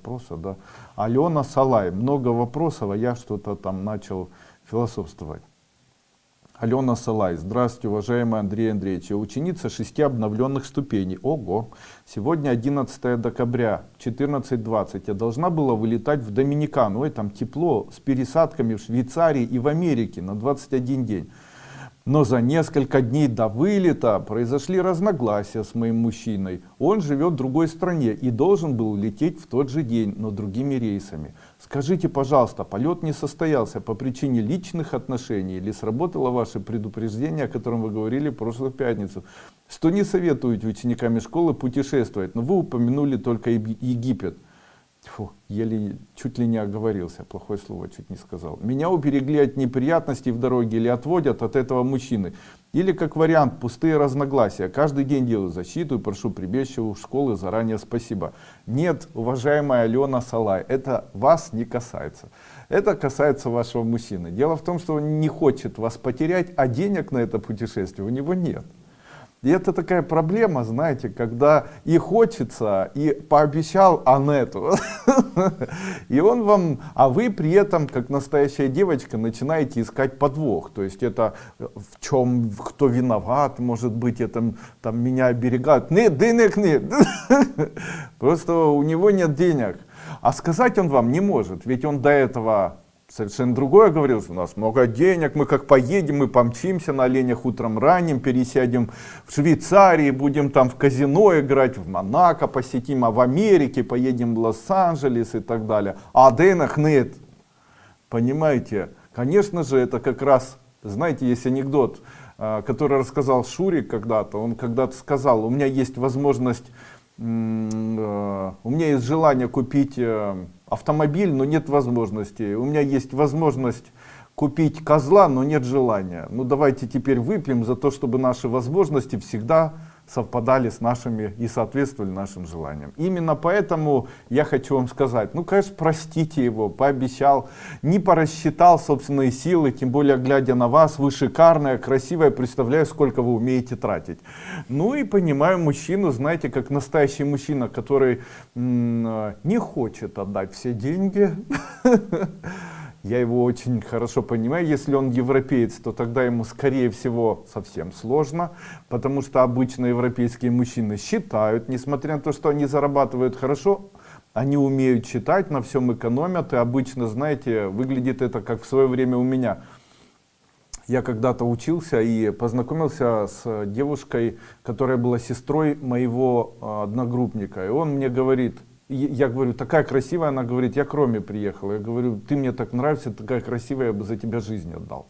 вопроса, да. Алена Салай, много вопросов, а я что-то там начал философствовать. Алена Салай, здравствуйте, уважаемый Андрей Андреевич, я ученица шести обновленных ступеней. Ого! Сегодня 11 декабря, 14.20. Я должна была вылетать в Доминикану, ой, там тепло, с пересадками в Швейцарии и в Америке на 21 день. Но за несколько дней до вылета произошли разногласия с моим мужчиной. Он живет в другой стране и должен был лететь в тот же день, но другими рейсами. Скажите, пожалуйста, полет не состоялся по причине личных отношений или сработало ваше предупреждение, о котором вы говорили в прошлую пятницу, что не советуете учениками школы путешествовать, но вы упомянули только Египет. Фу, еле чуть ли не оговорился, плохое слово чуть не сказал. Меня уберегли от неприятностей в дороге или отводят от этого мужчины. Или как вариант, пустые разногласия. Каждый день делаю защиту и прошу прибежища у школы заранее спасибо. Нет, уважаемая Алена Салай, это вас не касается. Это касается вашего мужчины. Дело в том, что он не хочет вас потерять, а денег на это путешествие у него нет. И это такая проблема, знаете, когда и хочется, и пообещал Анету. И он вам, а вы при этом, как настоящая девочка, начинаете искать подвох. То есть это в чем, кто виноват, может быть, это там меня оберегают. Нет, денег нет. Просто у него нет денег. А сказать он вам не может, ведь он до этого совершенно другое говорил, у нас много денег, мы как поедем, мы помчимся на оленях утром ранним, пересядем в Швейцарии, будем там в казино играть, в Монако посетим, а в Америке поедем в Лос-Анджелес и так далее. А денег нет. Понимаете? Конечно же, это как раз, знаете, есть анекдот, а, который рассказал Шурик когда-то. Он когда-то сказал, у меня есть возможность, у меня есть желание купить э, автомобиль, но нет возможности. У меня есть возможность купить козла, но нет желания. Ну давайте теперь выпьем за то, чтобы наши возможности всегда совпадали с нашими и соответствовали нашим желаниям. Именно поэтому я хочу вам сказать, ну конечно простите его, пообещал, не порасчитал собственные силы, тем более глядя на вас, вы шикарная, красивая, представляю сколько вы умеете тратить. Ну и понимаю мужчину, знаете, как настоящий мужчина, который не хочет отдать все деньги, я его очень хорошо понимаю. Если он европеец, то тогда ему, скорее всего, совсем сложно, потому что обычно европейские мужчины считают, несмотря на то, что они зарабатывают хорошо, они умеют читать, на всем экономят, и обычно, знаете, выглядит это как в свое время у меня. Я когда-то учился и познакомился с девушкой, которая была сестрой моего а, одногруппника, и он мне говорит, я говорю, такая красивая, она говорит, я к Роме приехала. Я говорю, ты мне так нравишься, такая красивая, я бы за тебя жизнь отдал.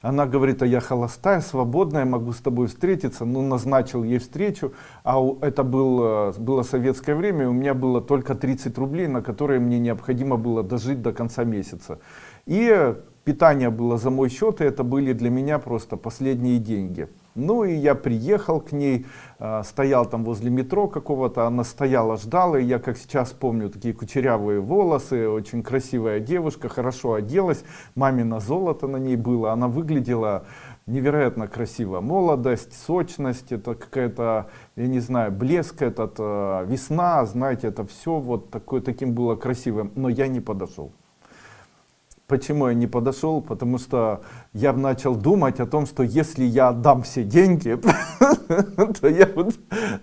Она говорит, а я холостая, свободная, могу с тобой встретиться. Ну, назначил ей встречу, а это был, было советское время, у меня было только 30 рублей, на которые мне необходимо было дожить до конца месяца. И питание было за мой счет, и это были для меня просто последние деньги. Ну и я приехал к ней, э, стоял там возле метро какого-то, она стояла, ждала, и я как сейчас помню, такие кучерявые волосы, очень красивая девушка, хорошо оделась, мамина золото на ней было, она выглядела невероятно красиво. Молодость, сочность, это какая-то, я не знаю, блеск этот, э, весна, знаете, это все вот такое, таким было красивым, но я не подошел. Почему я не подошел? Потому что я начал думать о том, что если я отдам все деньги, то я буду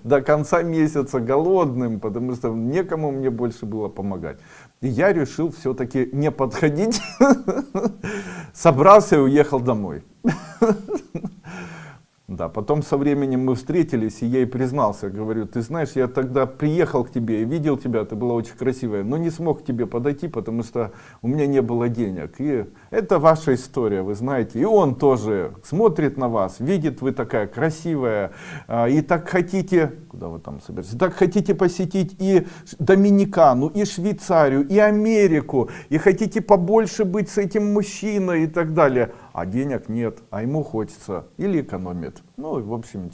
до конца месяца голодным, потому что некому мне больше было помогать. И я решил все-таки не подходить, собрался и уехал домой. Да, потом со временем мы встретились, и я ей признался, говорю, ты знаешь, я тогда приехал к тебе и видел тебя, ты была очень красивая, но не смог к тебе подойти, потому что у меня не было денег. И это ваша история, вы знаете. И он тоже смотрит на вас, видит, вы такая красивая, а, и так хотите, куда вы там собираетесь, так хотите посетить и Доминикану, и Швейцарию, и Америку, и хотите побольше быть с этим мужчиной и так далее. А денег нет, а ему хочется или экономит. Ну, в общем,